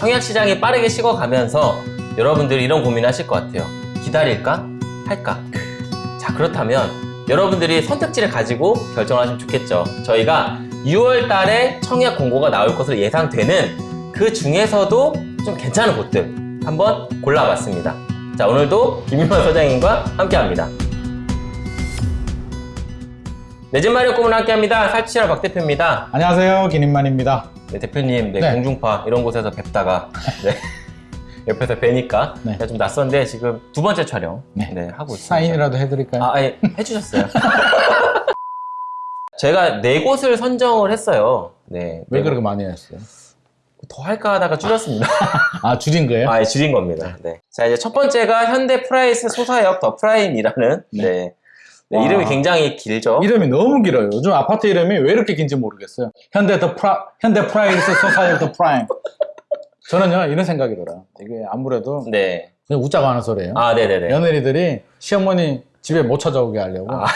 청약 시장이 빠르게 식어가면서 여러분들이 이런 고민하실 것 같아요. 기다릴까? 할까? 자, 그렇다면 여러분들이 선택지를 가지고 결정하시면 좋겠죠. 저희가 6월 달에 청약 공고가 나올 것으로 예상되는 그 중에서도 좀 괜찮은 곳들 한번 골라봤습니다. 자, 오늘도 김윤환 소장님과 함께 합니다. 내집 마련 꿈을 함께 합니다. 살치라 박 대표입니다. 안녕하세요 김인만입니다 네, 대표님, 네, 네. 공중파 이런 곳에서 뵙다가 네, 옆에서 뵈니까 네. 좀 낯선데 지금 두 번째 촬영 네. 네, 하고 있습니다. 사인이라도 해드릴까요? 아, 예, 해주셨어요. 제가 네 곳을 선정을 했어요. 네, 왜네 그렇게 많이 했어요? 곳. 더 할까 하다가 줄였습니다. 아 줄인 거예요? 아, 예, 줄인 겁니다. 네. 자, 이제 첫 번째가 현대 프라힐스 소사역 더 프라임이라는 네. 네. 네, 와. 이름이 굉장히 길죠. 이름이 너무 길어요 요즘 아파트 이름이 왜 이렇게 긴지 모르겠어요 현대 더 프라 현대 프라힐스 소사역 더 프라임 저는요 이런 생각이 들어요 이게 아무래도 네. 그냥 웃자고 하는 소리예요 아, 네네네. 며느리들이 시어머니 집에 못 찾아오게 하려고 아.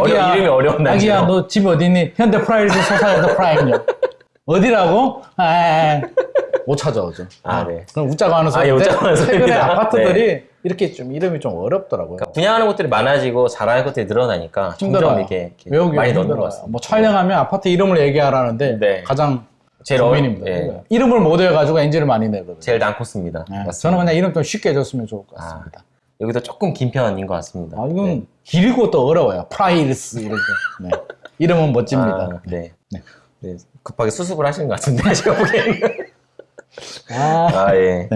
어려, 이름이 어려운 아가야. 너 집 어디니? 현대 프라힐스 소사역 더 프라임요 어디라고? 아, 아, 아. 못 찾아오죠 아, 네. 그럼 웃자고 하는 아, 소리 예, 웃자고 하는 최근에 소리입니다. 아파트들이 이렇게 좀 이름이 좀 어렵더라고요 그러니까 분양하는 곳들이 많아지고 잘하는 것들이 늘어나니까. 점점 이게, 이렇게 외우기 많이 넣는. 것 같습니다. 뭐 촬영하면 아파트 이름을 얘기하라는데 네. 가장 제일 고민입니다. 어려- 예. 이름을 못 외워가지고 NG를 많이 내거든요. 제일 난코스입니다. 네. 맞습니다. 저는 그냥 이름 좀 쉽게 해줬으면 좋을 것 아, 같습니다. 여기도 조금 긴 편인 것 같습니다. 아, 이건 네. 길고 또 어려워요. 프라힐스 이렇게. 네. 이름은 멋집니다. 아, 네. 네. 네. 급하게 수습을 하시는 것 같은데 제가 보기에는. 아, 아 예.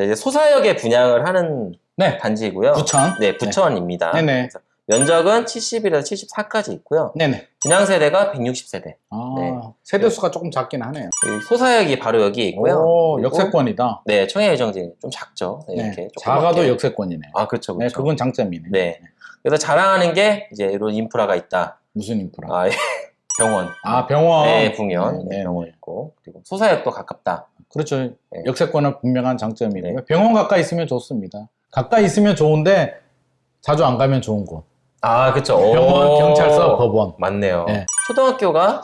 네. 자, 이제 소사역에 분양을 하는 네. 단지이고요. 부천. 네, 부천입니다. 네네. 면적은 71에서 74까지 있고요. 네네. 분양 세대가 160세대. 아, 네. 세대 수가 조금 작긴 하네요. 소사역이 바로 여기 있고요. 오, 역세권이다. 네, 청해 예정지 좀 작죠. 네, 네. 이렇게 작아도 조그맣게. 역세권이네. 아, 그렇죠, 네, 그렇죠. 그건 장점이네. 네. 그래서 자랑하는 게 이제 이런 인프라가 있다. 무슨 인프라? 아, 예. 병원. 아, 병원. 네, 북연. 네, 네, 네, 병원 네. 있고. 그리고 소사역도 가깝다. 그렇죠. 네. 역세권은 분명한 장점이고요. 네. 병원 가까이 있으면 좋습니다. 가까이 있으면 좋은데 자주 안 가면 좋은 곳. 아, 그렇죠. 병원, 오. 경찰서, 법원. 맞네요. 네. 초등학교가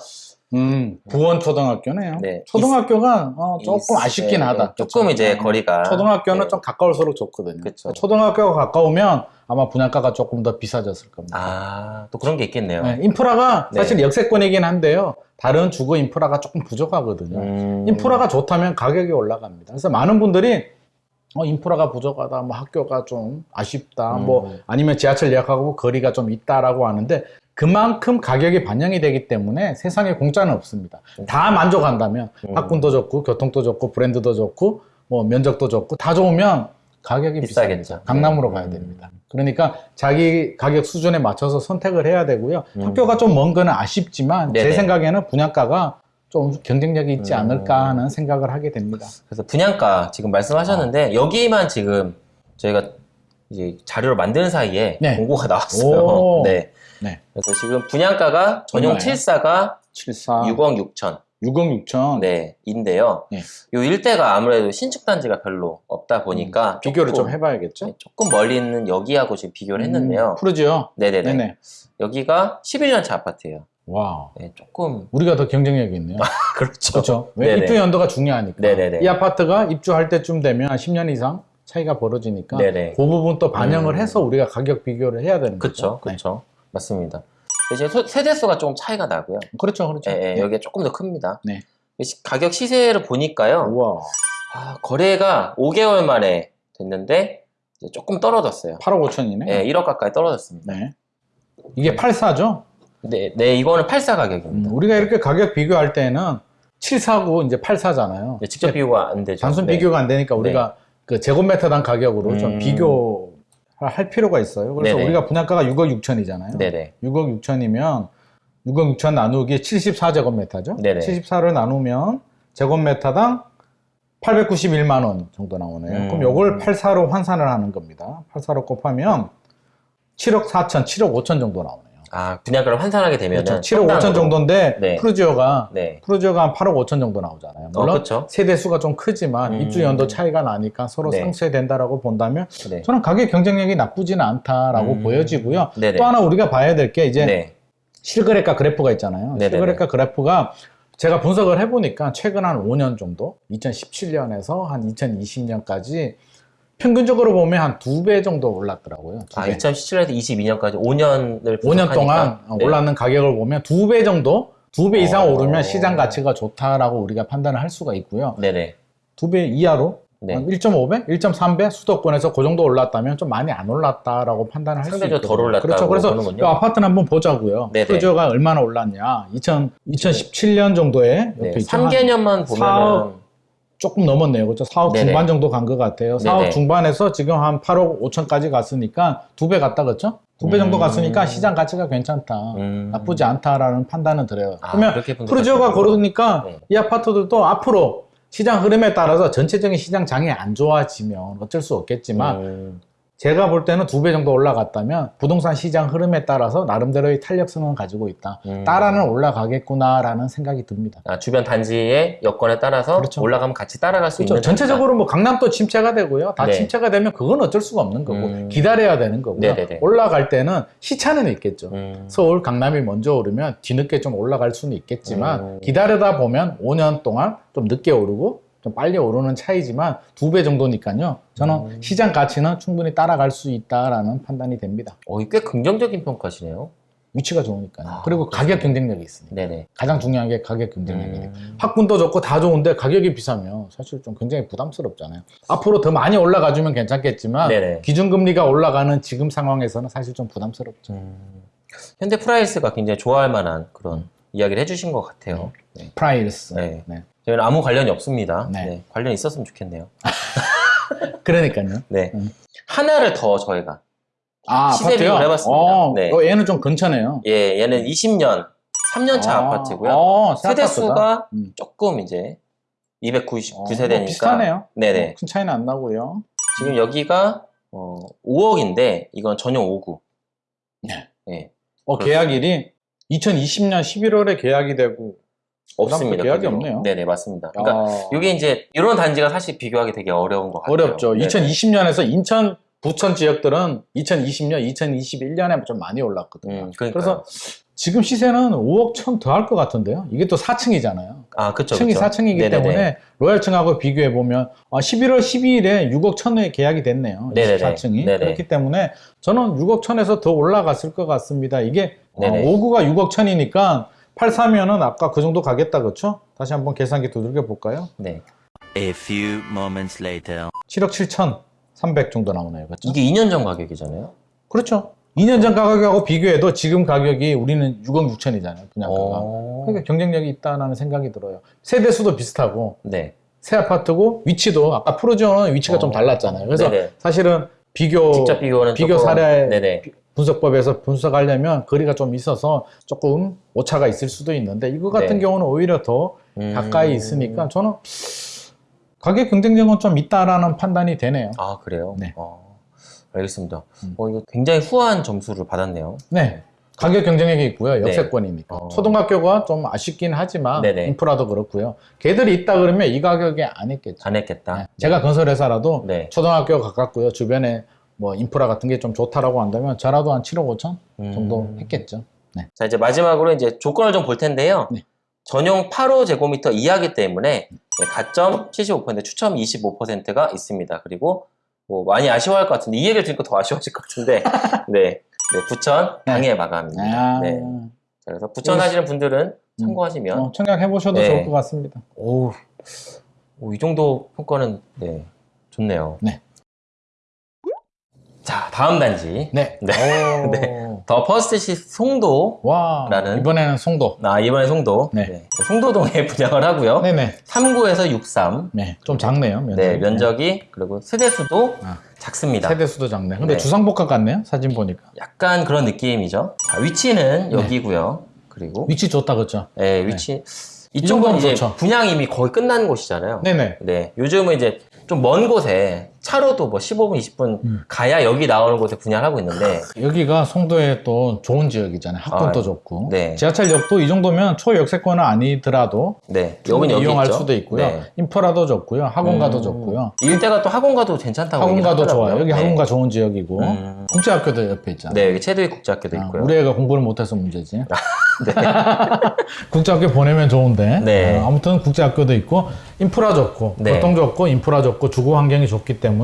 음, 부원 초등학교네요. 네. 초등학교가 어, 조금 있- 아쉽긴 네, 하다. 조금 그렇죠. 이제 어, 거리가 초등학교는 네. 좀 가까울수록 좋거든요. 그쵸. 초등학교가 가까우면 아마 분양가가 조금 더 비싸졌을 겁니다. 아, 또 그런 게 있겠네요. 네, 인프라가 네. 사실 역세권이긴 한데요. 다른 주거 인프라가 조금 부족하거든요. 음. 인프라가 좋다면 가격이 올라갑니다. 그래서 많은 분들이 어, 인프라가 부족하다, 뭐 학교가 좀 아쉽다, 음. 뭐 아니면 지하철 예약하고 거리가 좀 있다라고 하는데 그만큼 가격이 반영이 되기 때문에 세상에 공짜는 없습니다. 다 만족한다면 음. 학군도 좋고 교통도 좋고 브랜드도 좋고 뭐 면적도 좋고 다 좋으면 가격이 비싸겠죠. 비싸겠죠. 강남으로 네. 가야 됩니다. 그러니까 자기 가격 수준에 맞춰서 선택을 해야 되고요. 음. 학교가 좀 먼 거는 아쉽지만 제 네네. 생각에는 분양가가 좀 경쟁력이 있지 음. 않을까 하는 생각을 하게 됩니다. 그래서 분양가 지금 말씀하셨는데 여기만 지금 저희가 이제 자료를 만드는 사이에 네. 공고가 나왔어요. 오. 네. 네. 그래서 지금 분양가가 전용 얼마예요? 7사가 74 6억 6천 6억 6천 네, 인데요. 네. 요 일대가 아무래도 신축 단지가 별로 없다 보니까 음, 비교를 조금, 좀 해봐야겠죠? 네, 조금 멀리 있는 여기하고 지금 비교를 했는데요. 음, 푸르지오. 네네네. 네네. 여기가 11년차 아파트예요. 와. 네, 조금 우리가 더 경쟁력이 있네요. 그렇죠. 그렇죠. 왜 네네. 입주 연도가 중요하니까. 네네네. 이 아파트가 입주할 때쯤 되면 한 10년 이상 차이가 벌어지니까 네네. 그 부분 또 반영을 음. 해서 우리가 가격 비교를 해야 되는 그렇죠, 거죠. 네. 그렇죠. 맞습니다. 대신 소- 세대수가 좀 차이가 나고요. 그렇죠, 그렇죠. 예, 예, 네. 여기가 조금 더 큽니다. 네. 시- 가격 시세를 보니까요. 우와. 아, 거래가 5개월 만에 됐는데 이제 조금 떨어졌어요. 8억 5천이네. 예, 1억 가까이 떨어졌습니다. 네. 이게 84죠? 네, 네, 이거는 84 가격입니다. 우리가 이렇게 가격 비교할 때는 74고 이제 84잖아요. 네, 직접 비교가 안 되죠. 단순 네. 비교가 안 되니까 우리가 그 제곱미터당 가격으로 좀 음. 비교 할 필요가 있어요. 그래서 네네. 우리가 분양가가 6억 6천이잖아요. 네네. 6억 6천이면 6억 6천 나누기 74제곱미터죠. 네네. 74를 나누면 제곱미터당 891만 원 정도 나오네요. 음. 그럼 요걸 84로 환산을 하는 겁니다. 84로 곱하면 7억 4천, 7억 5천 정도 나오네요. 아, 분양가를 환산하게 되면 그렇죠. 7억 5천 정도인데 네. 푸르지오가 네. 푸르지오가 한 8억 5천 정도 나오잖아요. 어, 물론 그렇죠. 세대 수가 좀 크지만 음. 입주 연도 차이가 나니까 서로 네. 상쇄된다라고 본다면 네. 저는 가격 경쟁력이 나쁘지는 않다라고 음. 보여지고요. 네네. 또 하나 우리가 봐야 될 게 이제 네. 실거래가 그래프가 있잖아요. 네네네. 실거래가 그래프가 제가 분석을 해보니까 최근 한 5년 정도, 2017년에서 한 2020년까지 평균적으로 보면 한 두 배 정도 올랐더라고요. 두 아, 배. 2017년에서 22년까지 5년을 5년 동안 어, 올랐는 가격을 보면 두 배 정도, 두 배 이상 네. 어. 오르면 시장 가치가 좋다라고 우리가 판단을 할 수가 있고요. 네네. 두 배 이하로 네. 한 1.5배, 1.3배 수도권에서 그 정도 올랐다면 좀 많이 안 올랐다라고 판단을 할 수 있거든요. 상대적으로 덜 올랐다고 그렇죠. 그래서 보는군요. 이 아파트는 한번 보자고요. 네네. 프로저가 얼마나 올랐냐. 2000, 2017년 정도에 네. 옆에 있죠. 한 3개년만 보면은 사억 조금 넘었네요. 그렇죠. 4억 네네. 중반 정도 간 것 같아요. 4억 네네. 중반에서 지금 한 8억 5천까지 갔으니까 두 배 갔다 그렇죠? 두 배 정도 음. 갔으니까 시장 가치가 괜찮다. 음. 나쁘지 않다라는 판단은 들어요. 아, 그러면. 프로저가 고르니까 네. 이 아파트들도 앞으로 시장 흐름에 따라서 전체적인 시장 장이 안 좋아지면 어쩔 수 없겠지만 음. 제가 볼 때는 두 배 정도 올라갔다면 부동산 시장 흐름에 따라서 나름대로의 탄력성은 가지고 있다. 음. 따라는 올라가겠구나라는 생각이 듭니다. 아, 주변 단지의 여건에 따라서 그렇죠. 올라가면 같이 따라갈 수 그렇죠. 있는 전체적으로 뭐 강남도 침체가 되고요. 다 네. 침체가 되면 그건 어쩔 수가 없는 거고 음. 기다려야 되는 거고요. 네네네. 올라갈 때는 시차는 있겠죠. 음. 서울, 강남이 먼저 오르면 뒤늦게 좀 올라갈 수는 있겠지만 음. 기다리다 보면 5년 동안 좀 늦게 오르고 좀 빨리 오르는 차이지만 두 배 정도니까요. 저는 음. 시장 가치는 충분히 따라갈 수 있다라는 판단이 됩니다. 어, 꽤 긍정적인 평가시네요. 위치가 좋으니까요. 아, 그리고 가격 경쟁력이 있으니까. 네네. 가장 중요한 게 가격 경쟁력이에요. 음. 학군도 좋고 다 좋은데 가격이 비싸면 사실 좀 굉장히 부담스럽잖아요. 앞으로 더 많이 올라가주면 괜찮겠지만 네네. 기준금리가 올라가는 지금 상황에서는 사실 좀 부담스럽죠. 음. 현대 프라힐스가 굉장히 좋아할 만한 그런 이야기를 해주신 것 같아요. 네. 프라힐스. 네. 네. 저희는 아무 관련이 없습니다. 네. 네. 관련 있었으면 좋겠네요. 그러니까요. 네. 음. 하나를 더 저희가 아, 시세 아파트요? 비교를 해봤습니다. 어, 네. 어, 얘는 좀 근처네요. 예, 얘는 20년, 3년차 아, 아, 파트고요 어, 새 세대 아파트다. 수가 음. 조금 이제 어, 299세대니까 뭐 비슷하네요. 네네. 어, 큰 차이는 안 나고요. 지금 여기가 어, 5억인데 이건 전용 5구. 네. 예. 어, 그렇습니다. 계약일이 2020년 11월에 계약이 되고 없습니다. 계약이. 없네요. 네네, 맞습니다. 그러니까 아, 이게 이제 이런 단지가 사실 비교하기 되게 어려운 것 같아요. 어렵죠. 네네. 2020년에서 인천, 부천 지역들은 2020년, 2021년에 좀 많이 올랐거든요. 음. 그래서 지금 시세는 5억 천 더 할 것 같은데요. 이게 또 4층이잖아요. 아, 그쵸. 층이 그쵸. 4층이기 네네네. 때문에 로얄층하고 비교해 보면 11월 12일에 6억 천에 계약이 됐네요. 네네네. 24층이 네네. 그렇기 때문에 저는 6억 천에서 더 올라갔을 것 같습니다. 이게 어, 네네. 5구가 6억 천이니까 83면은 아까 그 정도 가겠다 그렇죠? 다시 한번 계산기 두들겨 볼까요? 네. A few moments later. 7억 7천 300 정도 나오네요. 그렇죠? 이게 2년 전 가격이잖아요. 그렇죠. 2년 전 가격하고 비교해도 지금 가격이 우리는 6억 6천이잖아요. 분양가가. 어... 그러니까 경쟁력이 있다는 생각이 들어요. 세대 수도 비슷하고 네. 새 아파트고 위치도 아까 프로지오는 위치가 어. 좀 달랐잖아요. 그래서 네네. 사실은 비교 직접 비교는 비교 조금- 사례 네네. 분석법에서 분석하려면 거리가 좀 있어서 조금 오차가 있을 수도 있는데 이거 같은 네. 경우는 오히려 더 음. 가까이 있으니까 저는 가격 경쟁력은 좀 있다라는 판단이 되네요. 아, 그래요? 네. 어, 알겠습니다. 음. 어, 이거 굉장히 후한 점수를 받았네요. 네. 가격 경쟁력이 있고요. 네. 역세권이니까. 어. 초등학교가 좀 아쉽긴 하지만 네네. 인프라도 그렇고요. 걔들이 있다 그러면 이 가격에 안 했겠죠. 안 했겠다. 네. 제가 건설회사라도 네. 초등학교 가깝고요. 주변에 뭐 인프라 같은 게 좀 좋다라고 한다면 저라도 한 7억 5천 정도 음. 했겠죠. 네. 자, 이제 마지막으로 이제 조건을 좀 볼 텐데요. 네. 전용 85 제곱미터 이하기 때문에 네, 가점 75% 추첨 25%가 있습니다. 그리고 뭐 많이 아쉬워할 것 같은데 이 얘기를 들으니까 더 아쉬워질 것 같은데 네, 네 부천 당해 마감입니다. 아, 네. 자, 그래서 부천 하시는 분들은 참고하시면 어, 청약해 보셔도 네. 좋을 것 같습니다. 오, 오, 이 정도 평가는 네, 좋네요. 네. 자, 다음 단지. 네. 네. 오. 네. 더 퍼스트시티 송도. 와. 라는- 이번에는 송도. 아, 이번에 송도. 네. 송도동에 분양을 하고요. 네네. 39에서 63. 네. 좀 작네요. 면적. 네, 면적이 그리고 세대수도 아. 작습니다. 세대 수도 작네. 근데 네. 주상복합 같네요. 사진 보니까. 약간 그런 느낌이죠. 자, 위치는 네. 여기고요. 그리고 위치 좋다 그렇죠? 네, 위치 이 이쪽은 이제 좋죠. 분양 이미 거의 끝난 곳이잖아요. 네네. 네, 요즘은 이제 좀 먼 곳에 차로도 뭐 15분, 20분 음. 가야 여기 나오는 곳에 분양을 하고 있는데 여기가 송도의 또 좋은 지역이잖아요. 학군도 아, 좋고. 네. 지하철역도 이 정도면 초역세권은 아니더라도 네, 여기 이용할 있죠. 수도 있고요. 네. 인프라도 좋고요. 학원가도 음, 좋고요. 이 일대가 또 학원가도 괜찮다고 학원가도 좋아요. 여기 네. 학원가 좋은 지역이고 음. 국제학교도 옆에 있잖아요. 네, 여기 체드위 국제학교도 아, 있고요. 우리 애가 공부를 못해서 문제지. 국제학교 보내면 좋은데. 네. 어, 아무튼 국제학교도 있고 인프라 좋고 네. 교통 좋고 인프라 좋고 주거 환경이 좋기 때문에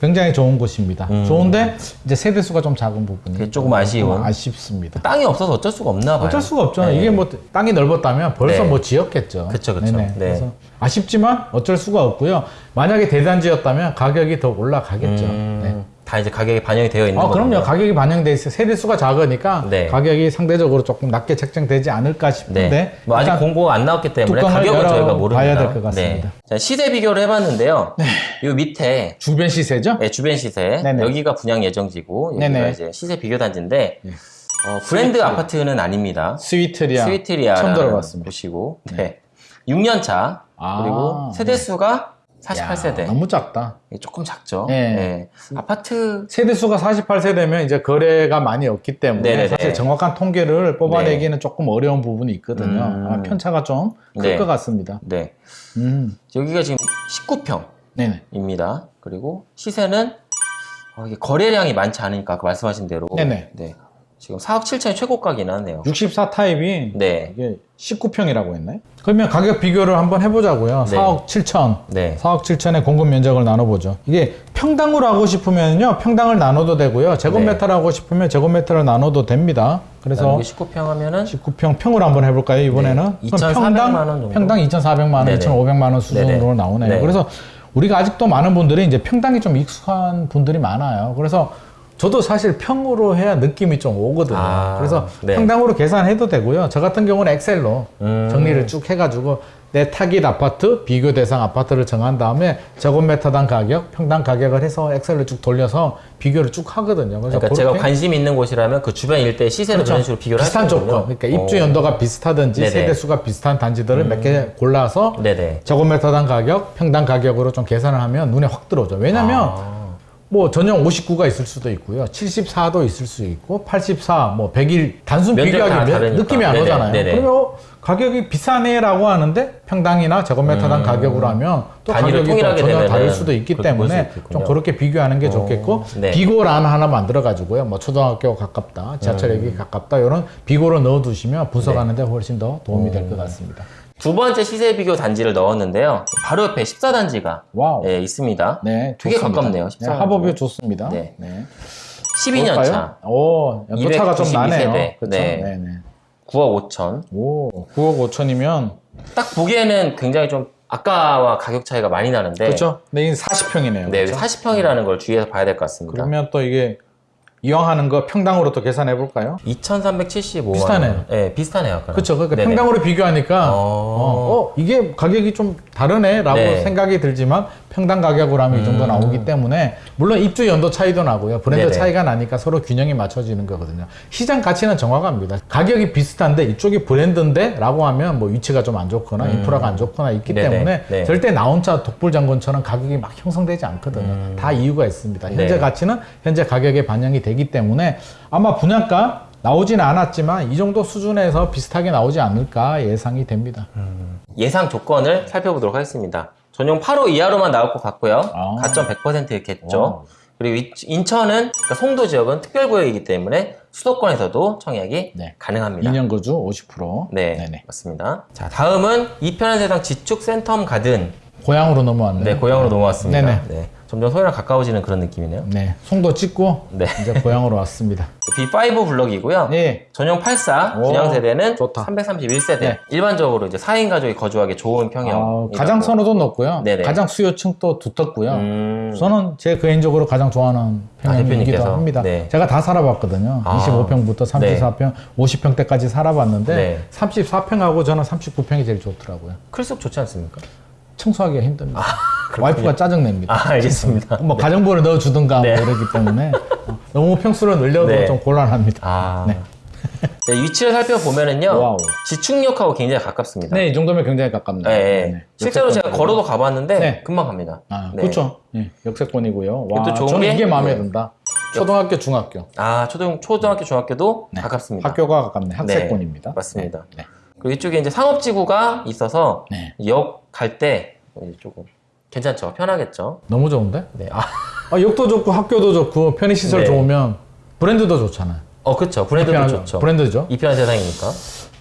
굉장히 좋은 곳입니다. 좋은데 이제 세대 수가 좀 작은 부분이 음. 조금 아쉬운. 아쉽습니다. 땅이 없어서 어쩔 수가 없나 봐요. 어쩔 수가 없죠. 네. 이게 뭐 땅이 넓었다면 벌써 네. 뭐 지었겠죠. 그쵸. 네네. 네. 그래서 아쉽지만 어쩔 수가 없고요. 만약에 대단지였다면 가격이 더 올라가겠죠. 음, 네. 다 이제 가격이 반영이 되어 있는 아, 거군요. 그럼요. 가격이 반영돼 있어요. 세대 수가 작으니까 네. 가격이 상대적으로 조금 낮게 책정되지 않을까 싶은데 네. 뭐 아직 공고가 안 나왔기 때문에 가격은 열어 저희가 모릅니다. 봐야 될 것 같습니다. 네. 자, 시세 비교를 해봤는데요. 이 밑에 주변 시세죠? 네, 주변 시세 네네. 여기가 분양 예정지고 여기가 네네. 이제 시세 비교 단지인데 어, 브랜드 아파트는 아닙니다. 스위트리아. 스위트리아 처음 들어봤습니다. 보시고 네. 6년 차 아, 그리고 세대 수가 48세대 야, 너무 작다. 조금 작죠. 네. 네. 아파트 세대 수가 48세대면 이제 거래가 많이 없기 때문에 네네네. 사실 정확한 통계를 뽑아내기는 조금 어려운 부분이 있거든요. 음. 아마 편차가 좀클 네. 것 같습니다. 네 음. 여기가 지금 19평 네네. 입니다. 그리고 시세는 어, 거래량이 많지 않으니까 아까 말씀하신 대로 네네. 네. 지금 4억 7천이 최고가긴 하네요. 64 타입이 네. 이게 19평이라고 했나요? 그러면 가격 비교를 한번 해보자고요. 네. 4억 7천. 네. 4억 7천의 공급 면적을 나눠보죠. 이게 평당으로 하고 싶으면요, 평당을 나눠도 되고요. 제곱미터로 하고 싶으면 제곱미터를 나눠도 됩니다. 그래서 여기 19평 하면은 19평 평으로 한번 해볼까요, 이번에는? 네. 그럼 2,400만 원 정도? 평당 2,400만 원, 네네. 2,500만 원 수준으로 네네. 나오네요. 네. 그래서 우리가 아직도 많은 분들이 이제 평당이 좀 익숙한 분들이 많아요. 그래서 저도 사실 평으로 해야 느낌이 좀 오거든요. 아, 그래서 네. 평당으로 계산해도 되고요. 저 같은 경우는 엑셀로 음. 정리를 쭉 해가지고 내 타깃 아파트, 비교 대상 아파트를 정한 다음에 제곱미터당 가격, 평당 가격을 해서 엑셀로 쭉 돌려서 비교를 쭉 하거든요. 그래서 그러니까 제가 관심 있는 곳이라면 그 주변 일대 시세를 그런 식으로 비교를 비슷한. 조건, 그러니까 입주 어. 연도가 비슷하든지 네네. 음. 세대 수가 비슷한 단지들을 몇개 골라서 네네. 제곱미터당 가격, 평당 가격으로 좀 계산을 하면 눈에 확 들어오죠. 왜냐면 아. 뭐 전용 59가 있을 수도 있고요. 74도 있을 수 있고 84, 뭐 100일 단순 비교하기. 느낌이 안 네네, 오잖아요. 네네. 그러면 어, 가격이 비싸네라고 하는데 평당이나 제곱미터당 가격으로 하면 또 음. 가격이 또 전혀 다를 수도 있기 때문에. 좀 그렇게 비교하는 게 좋겠고 네. 비고란 하나 만들어 가지고요. 뭐 초등학교 가깝다, 지하철역이 음. 가깝다 이런 비고를 넣어 두시면 네. 분석하는데 훨씬 더 도움이 될 것 같습니다. 두 번째 시세 비교 단지를 넣었는데요. 바로 옆에 14단지가 wow. 예, 있습니다. 네, 되게 좋습니다. 가깝네요. 네, 14 합업이 좋습니다. 네. 네. 12년 볼까요? 차. 오, 연도차가 좀292 나네요. 세대. 그렇죠? 네. 네. 네. 9억 5천. 오, 9억 5천이면 딱 보기에는 굉장히 좀 아까와 가격 차이가 많이 나는데 그렇죠? 네, 이게 40평이네요. 네, 그렇죠? 40평이라는 걸 주의해서 봐야 될 것 같습니다. 그러면 또 이게 이왕하는 거 평당으로 또 계산해 볼까요? 2,375만 비슷하네요. 원. 네, 비슷하네요. 그렇죠. 그러니까 네네. 평당으로 비교하니까 어. 어, 어, 이게 가격이 좀 다르네라고 네. 음. 생각이 들지만 평당 가격으로 하면 이 정도 나오기 때문에 물론 입주 연도 차이도 나고요. 브랜드 네네. 차이가 나니까 서로 균형이 맞춰지는 거거든요. 시장 가치는 정확합니다. 가격이 비슷한데 이쪽이 브랜드인데 라고 하면 뭐 위치가 좀 안 좋거나 인프라가 안 좋거나 있기 음. 네네. 때문에 네. 절대 나 혼자 독불장군처럼 가격이 막 형성되지 않거든요. 다 이유가 있습니다. 현재 음. 네. 가치는 현재 가격에 반영이 되기 때문에 아마 분양가 나오지는 않았지만 이 정도 수준에서 비슷하게 나오지 않을까 예상이 됩니다. 예상 조건을 살펴보도록 하겠습니다. 전용 8호 이하로만 나올 것 같고요. 아. 가점 100%겠죠. 오. 그리고 이- 인천은 그러니까 송도 지역은 특별구역이기 때문에 수도권에서도 청약이 네. 가능합니다. 2년 거주 50%. 네, 네네. 맞습니다. 자, 다음은 이편한 세상 지축 센텀 가든 고향으로 넘어왔네요. 네, 고향으로 넘어왔습니다. 네네. 네. 점점 소유랑 가까워지는 그런 느낌이네요. 네, 송도 찍고 네. 이제 고향으로 왔습니다. B5 블럭이고요. 네. 전용 84 오, 분양 세대는 좋다. 331세대. 네. 일반적으로 이제 4인 가족이 거주하기 좋은 평형. 어, 가장 선호도 높고요. 네네. 가장 수요층도 두텁고요. 음, 저는 제 개인적으로 가장 좋아하는 아, 평형이기도 대표님께서? 합니다. 네. 제가 다 살아봤거든요. 아. 25평부터 34평, 50평대까지 살아봤는데 네. 34평하고 저는 39평이 제일 좋더라고요. 클속 좋지 않습니까? 청소하기가 힘듭니다. 와이프가 짜증냅니다. 아, 알겠습니다. 뭐 가정부를 넣어주든가 네. 뭐 이러기 때문에 어, 너무 평수를 늘려도 네. 좀 곤란합니다. 아. 네. 네, 위치를 살펴보면은요. wow. 지축역하고 굉장히 가깝습니다. 네, 이 정도면 굉장히 가깝네요. 네, 네. 네. 실제로 제가. 걸어도 가봤는데 네. 금방 갑니다. 아, 네. 그렇죠. 예, 역세권이고요. 와, 저는 게- 이게 마음에 네. 든다. 초등학교, 중학교. 아, 초등, 초등학교, 중학교도 가깝습니다. 학교가 가깝네. 학세권입니다. 네, 맞습니다. 네. 그리고 이쪽에 이제 상업지구가 있어서 네. 역 갈 때 조금 괜찮죠? 편하겠죠? 너무 좋은데? 네. 아, 아, 역도 좋고 학교도 좋고 편의시설 네. 좋으면 브랜드도 좋잖아요. 어, 그쵸. 브랜드도 편하죠. 좋죠. 브랜드죠. 이 편한 세상이니까.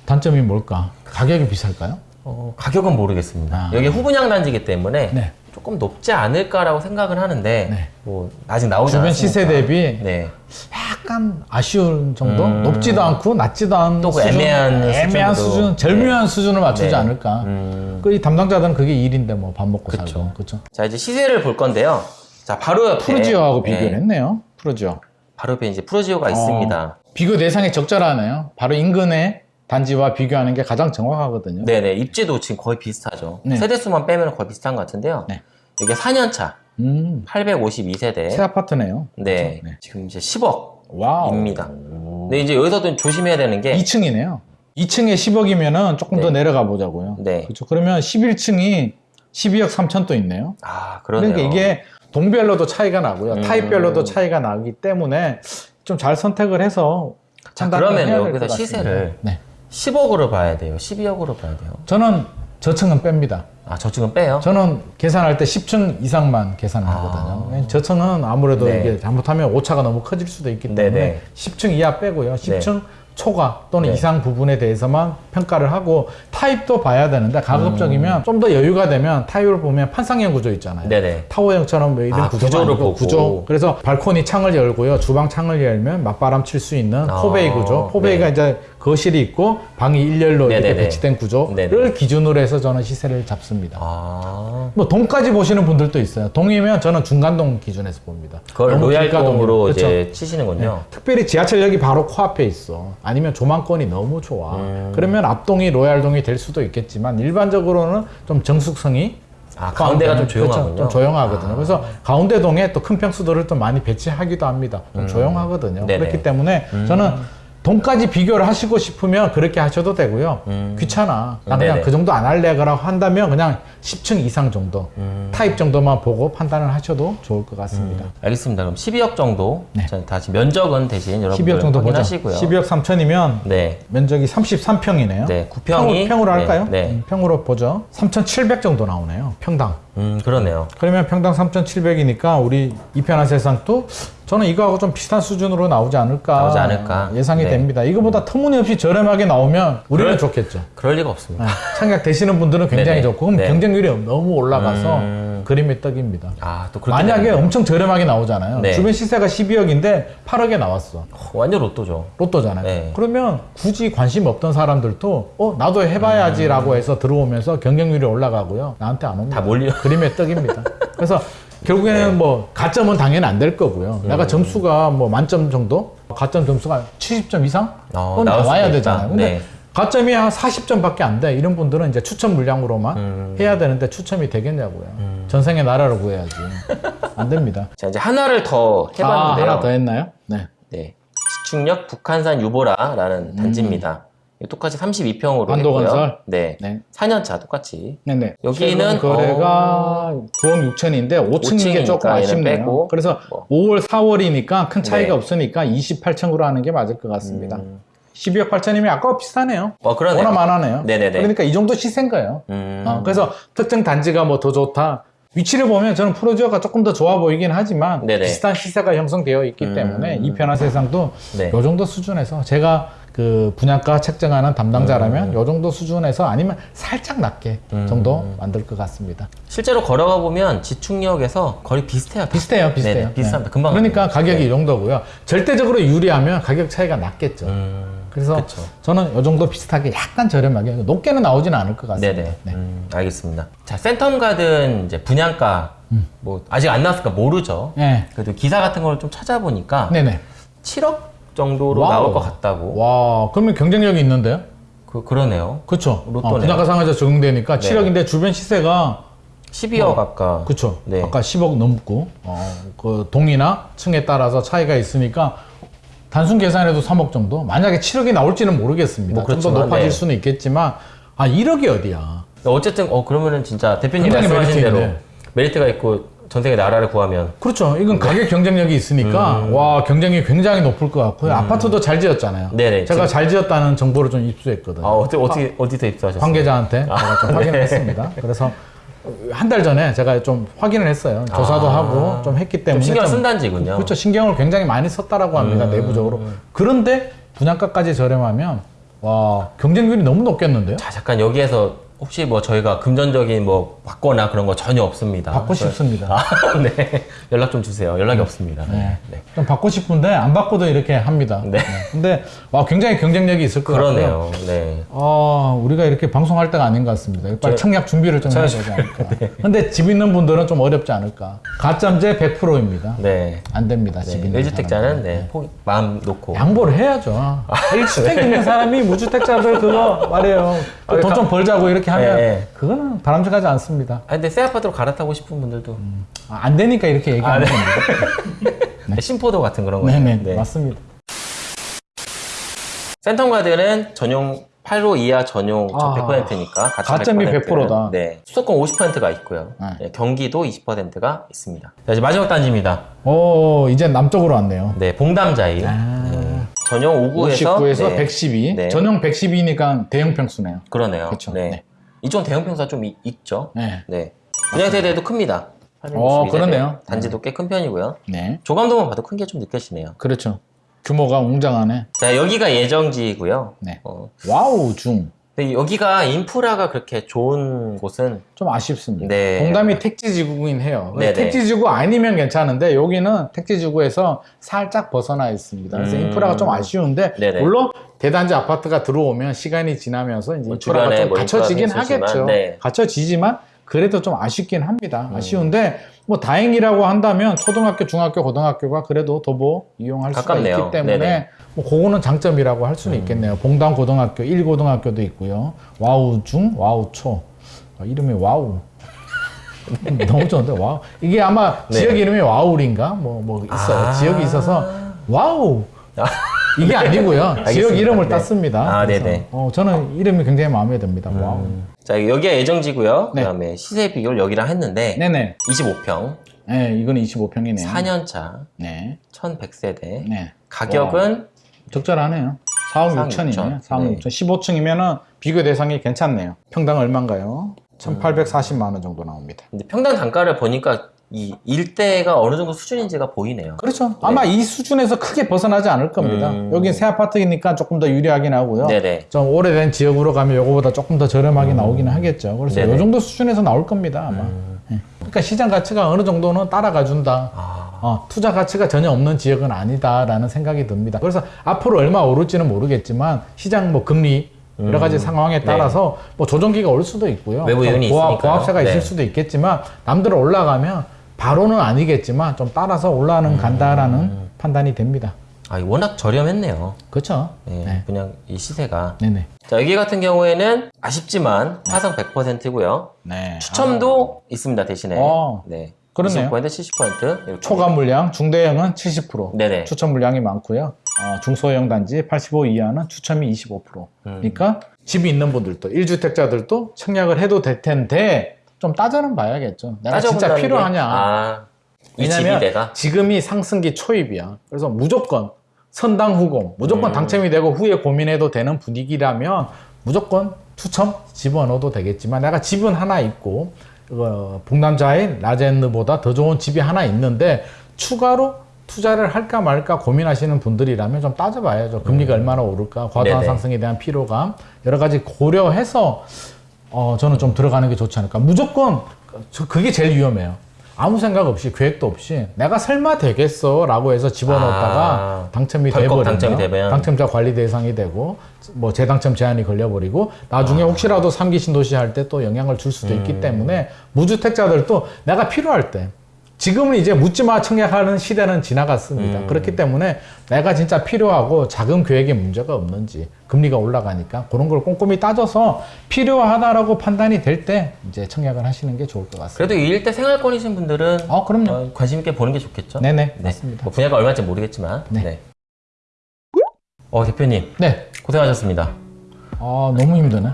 단점이 뭘까? 가격이 비쌀까요? 어, 가격은 모르겠습니다. 아. 여기 후분양 단지이기 때문에 네. 조금 높지 않을까라고 생각을 하는데 네. 뭐 아직 나오지 주변 않았으니까. 시세 대비 네. 약간 아쉬운 정도? 음. 높지도 않고 낮지도 않은 또그 애매한 애매한 수준으로. 수준, 절묘한 수준을 맞추지 네. 않을까. 음. 그이 담당자들은 그게 일인데 뭐 밥 먹고 그쵸. 살고 그렇죠. 자 이제 시세를 볼 건데요. 자 바로 옆에 푸르지오하고 네, 비교를 했네요. 푸르지오. 바로 옆에 이제 푸르지오가 있습니다. 비교 대상이 적절하네요. 바로 인근의 단지와 비교하는 게 가장 정확하거든요. 네네 입지도 지금 거의 비슷하죠. 네. 세대수만 빼면 거의 비슷한 것 같은데요. 네. 이게 4년차 음, 852세대. 새 아파트네요. 네. 네. 지금 이제 10억입니다. wow. 근데 이제 여기서도 조심해야 되는 게 2층이네요. 2층에 10억이면은 조금 더 네. 내려가 보자고요. 네. 그렇죠. 그러면 11층이 12억 3천 또 있네요. 아 그러네요. 그러니까 이게 동별로도 차이가 나고요. 음. 타입별로도 차이가 나기 때문에 좀 잘 선택을 해서 자 그러면 여기서. 시세를 네. 10억으로 봐야 돼요. 12억으로 봐야 돼요. 저는 저층은 뺍니다. 아 저층은 빼요. 저는 계산할 때 10층 이상만 계산을 아. 하거든요. 저층은 아무래도 네. 이게 잘못하면 오차가 너무 커질 수도 있기 때문에 네네. 10층 이하 빼고요. 10층 초과 또는 네. 이상 부분에 대해서만 평가를 하고 타입도 봐야 되는데 음. 가급적이면 좀더 여유가 되면 타입을 보면 판상형 구조 있잖아요. 네네. 타워형처럼 뭐 이런 아, 구조를 보고. 구조. 그래서 발코니 창을 열고요. 주방 창을 열면 맞바람 칠 수 있는 아, 포베이 구조. 포베이가 네. 이제 거실이 있고 방이 일렬로 이렇게 네네네. 배치된 구조를 네네. 기준으로 해서 저는 시세를 잡습니다. 아 뭐 동까지 보시는 분들도 있어요. 동이면 저는 중간동 기준에서 봅니다. 그걸 로얄동으로. 이제? 치시는군요. 네. 특별히 지하철역이 바로 코앞에 있어. 아니면 조망권이 너무 좋아. 음. 그러면 앞동이 로얄동이 될 수도 있겠지만 일반적으로는 좀 정숙성이 아 가운데가 좀 그렇죠. 조용하군요. 좀 조용하거든요. 그래서 가운데 동에 또 큰 평수도를 또 많이 배치하기도 합니다. 좀 조용하거든요. 음. 네네. 음. 그렇기 때문에 저는 동까지 비교를 하시고 싶으면 그렇게 하셔도 되고요. 귀찮아. 나 그냥 음. 네네. 그 정도 안 할래 라고 한다면 그냥 10층 이상 정도 음. 타입 정도만 보고 판단을 하셔도 좋을 것 같습니다. 알겠습니다. 그럼 12억 정도. 네. 자, 다시 면적은 대신 여러분들 12억 정도. 확인하시고요. 12억 3천이면 네. 면적이 33평이네요. 네, 구평이- 평으로 할까요? 네, 네. 음, 평으로 보죠. 3,700 정도 나오네요. 평당. 음 그러네요. 그러면 평당 3,700이니까 우리 이편한 세상도 저는 이거하고 좀 비슷한 수준으로 나오지 않을까, 나오지 않을까. 예상이 네. 됩니다. 이거보다 터무니없이 저렴하게 나오면 우리는 그럴- 좋겠죠. 그럴 리가 없습니다. 아, 청약 되시는 분들은 굉장히 네네. 좋고 그럼 네. 경쟁률이 너무 올라가서 음. 그림의 떡입니다. 아 또 만약에 되네요. 엄청 저렴하게 나오잖아요. 네. 주변 시세가 12억인데 8억에 나왔어. 어, 완전 로또죠. 로또잖아요. 네. 그러면 굳이 관심 없던 사람들도 어 나도 해봐야지라고 해서 들어오면서 경쟁률이 올라가고요. 나한테 안 옵니다. 다 몰려. 그림의 떡입니다. 그래서 결국에는 뭐 가점은 당연히 안 될 거고요. 음. 내가 점수가 뭐 만점 정도, 가점 점수가 70점 이상 어, 나와야. 되잖아요. 근데 네. 가점이 한 40점밖에 안 돼. 이런 분들은 이제 추첨 물량으로만 음. 해야 되는데 추첨이 되겠냐고요. 전생의 나라를 구해야지. 안 됩니다. 자 이제 하나를 더 아, 해봤는데요. 하나 더 했나요? 네. 네. 지축역 북한산 유보라라는 단지입니다. 이거 똑같이 32평으로 음. 반도 건설? 네. 네. 4년차 똑같이. 네네. 여기는, 최근 거래가 9억 6천인데 5층인 게 조금 5층이니까 얘는 아쉽네요. 그래서 뭐. 5월, 4월이니까 큰 차이가 네. 없으니까 28층으로 하는 게 맞을 것 같습니다. 음. 12억 8천이면 아까와 비슷하네요. 어 그러네요. 워낙 많아네요. 네네네. 그러니까 이 정도 시세인 거예요. 음. 어, 그래서 특정 단지가 뭐 더 좋다. 위치를 보면 저는 프로지오가 조금 더 좋아 보이긴 하지만 네네. 비슷한 시세가 형성되어 있기 음. 때문에 이 편한 세상도 네. 요 정도 수준에서 제가 그 분양가 책정하는 담당자라면 음. 요 정도 수준에서 아니면 살짝 낮게 정도 만들 것 같습니다. 실제로 걸어가 보면 지축역에서 거의 비슷해요. 비슷해요, 비슷해요. 네네, 비슷합니다. 네. 금방. 그러니까. 가격이 네. 이 정도고요. 절대적으로 유리하면 가격 차이가 낮겠죠. 음. 그래서 그쵸. 저는 요 정도 비슷하게 약간 저렴하게 높게는 나오지는 않을 것 같습니다. 네네. 네. 음, 알겠습니다. 자, 센텀 가든 이제 분양가 뭐 아직 안 나왔으니까 모르죠. 음. 네. 그래도 기사 같은 걸 좀 찾아보니까 네네. 7억 정도로 wow. 나올 것 같다고. 와, 그러면 경쟁력이 있는데요? 그 그러네요. 그쵸. 로또네요. 어, 분양가 상한제 적용되니까 네. 7억인데 주변 시세가 12억 아까. 그쵸. 네. 아까 10억 넘고, 어, 그 동이나 층에 따라서 차이가 있으니까 단순 계산해도 3억 정도? 만약에 7억이 나올지는 모르겠습니다. 뭐 좀더 그렇지만, 높아질 네. 수는 있겠지만, 아, 1억이 어디야? 어쨌든 어 그러면은 진짜 대표님 말씀하신 메리트 대로. 메리트가 있고 전생에 나라를 구하면 그렇죠. 이건 가격 경쟁력이 있으니까 와 경쟁이 굉장히 높을 것 같고요. 아파트도 잘 지었잖아요. 음. 네네, 제가 잘 지었다는 정보를 좀 입수했거든요. 아 어떻게 어떻게 어디서 입수하셨어요? 관계자한테 제가 아, 좀 네. 확인을 했습니다. 그래서 한 달 전에 제가 좀 확인을 했어요. 조사도 아. 하고 좀 했기 좀 때문에 신경 좀- 쓴 단지군요. 그렇죠. 신경을 굉장히 많이 썼다라고 합니다. 음. 내부적으로. 그런데 분양가까지 저렴하면 와 경쟁률이 너무 높겠는데요? 자, 잠깐 여기에서 혹시 뭐 저희가 금전적인 뭐 받거나 그런 거 전혀 없습니다. 받고 싶습니다. 아, 네. 연락 좀 주세요. 연락이 없습니다. 네. 네. 좀 받고 싶은데 안 받고도 이렇게 합니다. 네. 근데 와 굉장히 경쟁력이 있을 것 같아요. 그러네요. 네. 아, 우리가 이렇게 방송할 때가 아닌 것 같습니다. 빨리 청약 준비를 좀 해야 되지 않을까. 근데 집 있는 분들은 좀 어렵지 않을까. 가점제 100%입니다. 네. 안 됩니다. 집 네. 있는 1주택자는 사람들은. 네. 포기- 마음 놓고. 양보를 해야죠. 1주택 있는 사람이 무주택자들 그거 말이에요. 돈 좀 벌자고 이렇게 하면 네. 그거는 바람직하지 않습니다. 아, 근데 새 아파트로 갈아타고 싶은 분들도 아, 안 되니까 이렇게 얘기하는 겁니다. 네, 심포도 같은 그런 거죠. 네네, 맞습니다. 센텀가드는 전용 8호 이하 전용 아, 100%니까 가점이 100% 다. 네. 수도권 50%가 있고요. 네. 네, 경기도 20%가 있습니다. 자, 이제 마지막 단지입니다. 오, 이제 남쪽으로 왔네요. 네, 봉담자이. 아. 네. 전용 5구에서 59에서 네, 112. 네. 전용 112니까 대형 평수네요. 그러네요. 그쵸. 네. 네. 이쪽 대형 평수가 좀 이- 있죠. 네. 네. 분양 세대도 큽니다. 어, 862 그러네요. 세대. 단지도 꽤 큰 편이고요. 네. 조감도만 봐도 큰 게 좀 느껴지네요. 그렇죠. 규모가 웅장하네. 자, 여기가 예정지이고요. 네. 어, 와우, 중. 여기가 인프라가 그렇게 좋은 곳은 좀 아쉽습니다. 네. 봉담이 택지지구긴 해요. 네네. 택지지구 아니면 괜찮은데 여기는 택지지구에서 살짝 벗어나 있습니다. 그래서 음. 인프라가 좀 아쉬운데 네네. 물론 대단지 아파트가 들어오면 시간이 지나면서 이제 뭐 인프라가 좀 뭐 갖춰지긴 하겠죠. 네. 갖춰지지만 그래도 좀 아쉽긴 합니다. 음. 아쉬운데 뭐 다행이라고 한다면 초등학교, 중학교, 고등학교가 그래도 도보 이용할 가깝네요. 수가 있기 때문에 네네. 뭐 그거는 장점이라고 할 수는 있겠네요. 봉담 고등학교, 1고등학교도 있고요. 와우 중, 와우 초. 아, 이름이 와우. 너무 좋은데 와우. 이게 아마 네. 지역 이름이 와우리인가 뭐뭐 있어요. 아. 지역이 있어서 와우. 아. 이게 아니고요. 지역. 이름을 네. 땄습니다. 아, 네네. 어, 저는 이름이 굉장히 마음에 듭니다. 와우. 자 여기가 예정지고요. 네. 그다음에 시세 비교를 여기랑 했는데 네네. 25평, 네, 이건 25평이네요. 4년차, 네. 1100세대. 네. 가격은 적절하네요. 4억 4억 6천이네요. 6천. 4억 네. 6천. 15층이면은 비교 대상이 괜찮네요. 평당 얼마인가요? 1,840만 원 정도 나옵니다. 근데 평당 단가를 보니까 이 일대가 어느 정도 수준인지가 보이네요. 그렇죠. 아마 이 수준에서 크게 벗어나지 않을 겁니다. 음. 여긴 새 아파트이니까 조금 더 유리하긴 하고요. 네네. 좀 오래된 지역으로 가면 요거보다 조금 더 저렴하게 나오기는 하겠죠. 그래서 네네. 요 정도 수준에서 나올 겁니다, 아마. 음. 예. 그러니까 시장 가치가 어느 정도는 따라가 준다. 아, 어, 투자 가치가 전혀 없는 지역은 아니다라는 생각이 듭니다. 그래서 앞으로 얼마 오를지는 모르겠지만 시장 뭐 금리 여러 가지 상황에 따라서 뭐 조정기가 올 수도 있고요. 음. 네. 외부 좀 요인이 있으니까요. 보합세가 있을 네. 수도 있겠지만 남들 올라가면 바로는 아니겠지만 좀 따라서 올라는 간다라는 판단이 됩니다. 아 워낙 저렴했네요. 그렇죠? 네, 네. 그냥 이 시세가. 네네. 자 여기 같은 경우에는 아쉽지만 화성 100%고요. 네. 추첨도 있습니다 대신에. 어, 네. 그렇네요. 20% 70% 이렇게. 초과 물량, 중대형은 70%. 네네. 추첨 물량이 많고요. 어, 중소형 단지 85 이하는 추첨이 25%. 음. 그러니까 집이 있는 분들도 1주택자들도 청약을 해도 될 텐데 좀 따져는 봐야겠죠. 내가 진짜 필요하냐. 아, 이 집이 왜냐면 내가. 지금이 상승기 초입이야. 그래서 무조건 선당 후공, 무조건 음. 당첨이 되고 후에 고민해도 되는 분위기라면 무조건 추첨 집어넣어도 되겠지만 내가 집은 하나 있고 어, 북남자인 라젠느보다 더 좋은 집이 하나 있는데 추가로 투자를 할까 말까 고민하시는 분들이라면 좀 따져봐야죠. 금리가 얼마나 오를까, 과도한 음. 네네. 상승에 대한 피로감 여러 가지 고려해서 어, 저는 좀 들어가는 게 좋지 않을까. 무조건 저 그게 제일 위험해요. 아무 생각 없이 계획도 없이 내가 설마 되겠어 라고 해서 집어넣었다가 아, 당첨이 돼버리면 당첨이 되면. 당첨자 관리 대상이 되고 뭐 재당첨 제한이 걸려버리고 나중에 혹시라도 삼기 신도시 할 때 또 영향을 줄 수도 있기 음. 때문에 무주택자들도 내가 필요할 때 지금은 이제 묻지마 청약하는 시대는 지나갔습니다. 음. 그렇기 때문에 내가 진짜 필요하고 자금 계획에 문제가 없는지 금리가 올라가니까 그런 걸 꼼꼼히 따져서 필요하다라고 판단이 될 때 이제 청약을 하시는 게 좋을 것 같습니다. 그래도 이 일대 생활권이신 분들은 어, 그럼요. 어, 관심 있게 보는 게 좋겠죠. 네네, 네. 맞습니다. 뭐 분야가 얼마인지 모르겠지만. 네. 네. 어 대표님 네. 고생하셨습니다. 아, 너무 힘드네.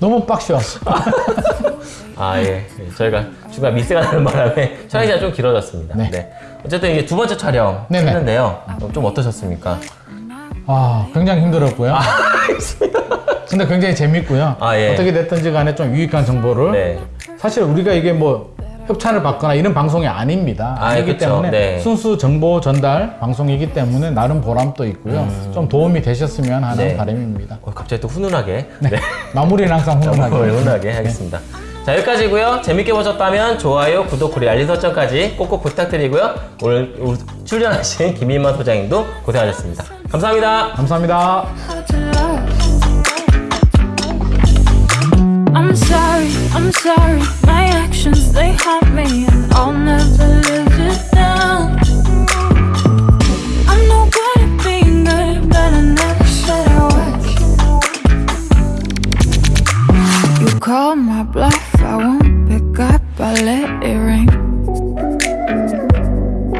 너무 빡셔. 아 예. 예, 저희가 중간 미스가 나는 바람에 촬영 시간 좀 길어졌습니다. 네. 네. 어쨌든 이게 두 번째 촬영 네네. 했는데요. 어, 좀 어떠셨습니까? 아, 굉장히 힘들었고요. 근데 굉장히 재밌고요. 아, 예. 어떻게 됐든지 간에 좀 유익한 정보를 네. 사실 우리가 이게 뭐 협찬을 받거나 이런 방송이 아닙니다. 아, 아니기 그쵸. 때문에 네. 순수 정보 전달 방송이기 때문에 나름 보람도 있고요. 좀 도움이 되셨으면 하는 음. 네. 바람입니다. 어, 갑자기 또 훈훈하게. 네. 마무리는 항상 훈훈하게. 훈훈하게 하겠습니다. 자 여기까지고요. 재밌게 보셨다면 좋아요, 구독, 그리고 알림 설정까지 꼭꼭 부탁드리고요. 오늘 출연하신 김인만 소장님도 고생하셨습니다. 감사합니다. 감사합니다. Call my bluff. vale.